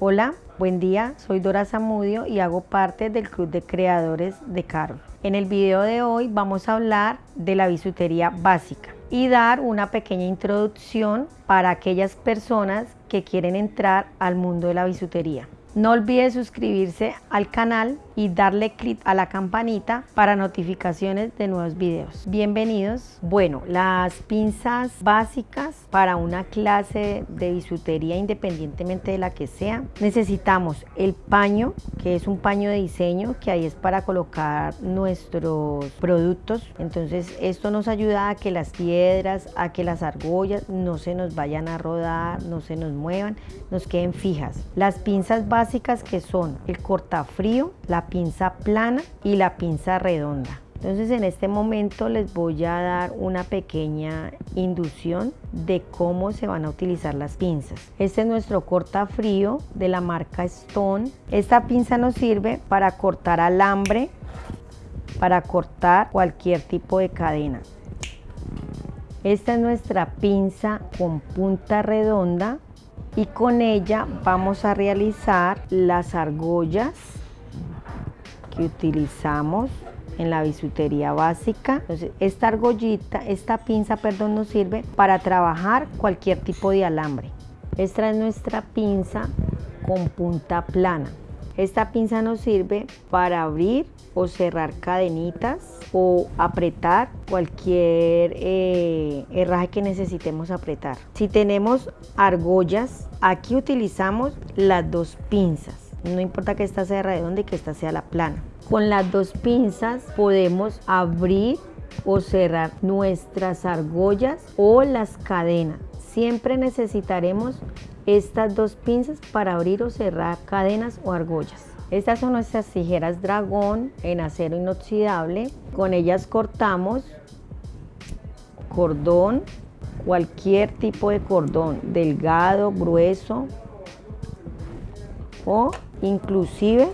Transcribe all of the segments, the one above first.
Hola, buen día, soy Dora Zamudio y hago parte del Club de Creadores de Carol. En el video de hoy vamos a hablar de la bisutería básica y dar una pequeña introducción para aquellas personas que quieren entrar al mundo de la bisutería. No olvide suscribirse al canal y darle clic a la campanita para notificaciones de nuevos videos. Bienvenidos. Bueno, las pinzas básicas para una clase de bisutería independientemente de la que sea. Necesitamos el paño, que es un paño de diseño, que ahí es para colocar nuestros productos. Entonces esto nos ayuda a que las piedras, a que las argollas no se nos vayan a rodar, no se nos muevan, nos queden fijas. Las pinzas básicas que son el cortafrío, la pinza plana y la pinza redonda. Entonces en este momento les voy a dar una pequeña inducción de cómo se van a utilizar las pinzas. Este es nuestro cortafrío de la marca Stone. Esta pinza nos sirve para cortar alambre, para cortar cualquier tipo de cadena. Esta es nuestra pinza con punta redonda y con ella vamos a realizar las argollas que utilizamos en la bisutería básica. Esta argollita, esta pinza, perdón, nos sirve para trabajar cualquier tipo de alambre. Esta es nuestra pinza con punta plana. Esta pinza nos sirve para abrir o cerrar cadenitas o apretar cualquier eh, herraje que necesitemos apretar. Si tenemos argollas, aquí utilizamos las dos pinzas no importa que esta sea redonda y que esta sea la plana. Con las dos pinzas podemos abrir o cerrar nuestras argollas o las cadenas. Siempre necesitaremos estas dos pinzas para abrir o cerrar cadenas o argollas. Estas son nuestras tijeras dragón en acero inoxidable. Con ellas cortamos cordón, cualquier tipo de cordón, delgado, grueso, o inclusive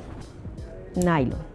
nylon.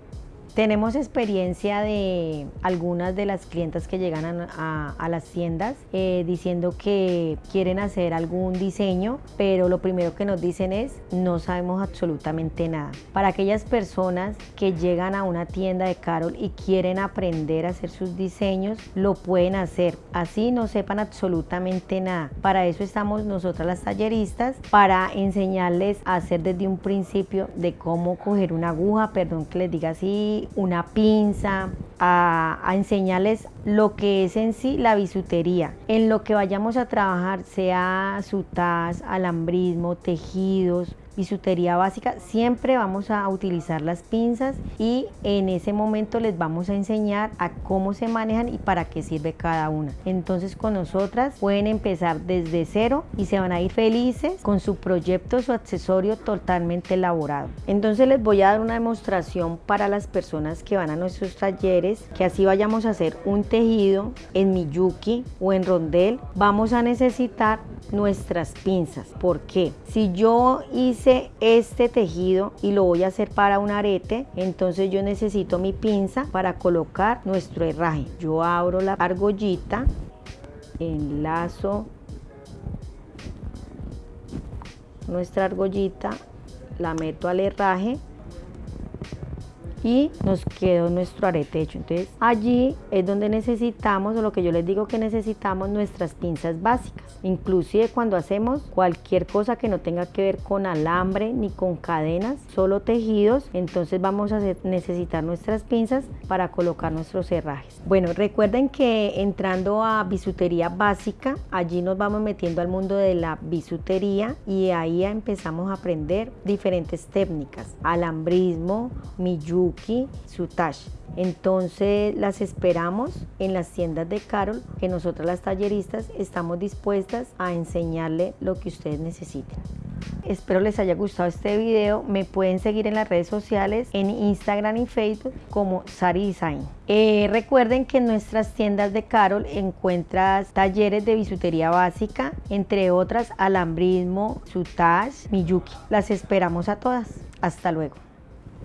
Tenemos experiencia de algunas de las clientas que llegan a, las tiendas eh, diciendo que quieren hacer algún diseño, pero lo primero que nos dicen es no sabemos absolutamente nada. Para aquellas personas que llegan a una tienda de Carol y quieren aprender a hacer sus diseños, lo pueden hacer. Así no sepan absolutamente nada. Para eso estamos nosotras las talleristas, para enseñarles a hacer desde un principio de cómo coger una aguja, perdón que les diga así, una pinza, a, enseñarles lo que es en sí la bisutería. En lo que vayamos a trabajar, sea sutas, alambrismo, tejidos, bisutería básica, siempre vamos a utilizar las pinzas y en ese momento les vamos a enseñar a cómo se manejan y para qué sirve cada una. Entonces con nosotras pueden empezar desde cero y se van a ir felices con su proyecto, su accesorio totalmente elaborado. Entonces les voy a dar una demostración para las personas que van a nuestros talleres, que así vayamos a hacer un en Miyuki o en rondel, vamos a necesitar nuestras pinzas. ¿Por qué? Si yo hice este tejido y lo voy a hacer para un arete, entonces yo necesito mi pinza para colocar nuestro herraje. Yo abro la argollita, enlazo nuestra argollita, la meto al herraje y nos quedó nuestro arete hecho. Entonces allí es donde necesitamos, o lo que yo les digo que necesitamos, nuestras pinzas básicas. Inclusive cuando hacemos cualquier cosa que no tenga que ver con alambre ni con cadenas, solo tejidos, entonces vamos a necesitar nuestras pinzas para colocar nuestros herrajes. Bueno, recuerden que entrando a bisutería básica, allí nos vamos metiendo al mundo de la bisutería y ahí empezamos a aprender diferentes técnicas, alambrismo, miyuki, su Sutash. Entonces las esperamos en las tiendas de Carol, que nosotras las talleristas estamos dispuestas a enseñarle lo que ustedes necesiten. Espero les haya gustado este video. Me pueden seguir en las redes sociales, en Instagram y Facebook como Sari Design. Eh, recuerden que en nuestras tiendas de Carol encuentras talleres de bisutería básica, entre otras alambrismo, sutage, miyuki. Las esperamos a todas. Hasta luego.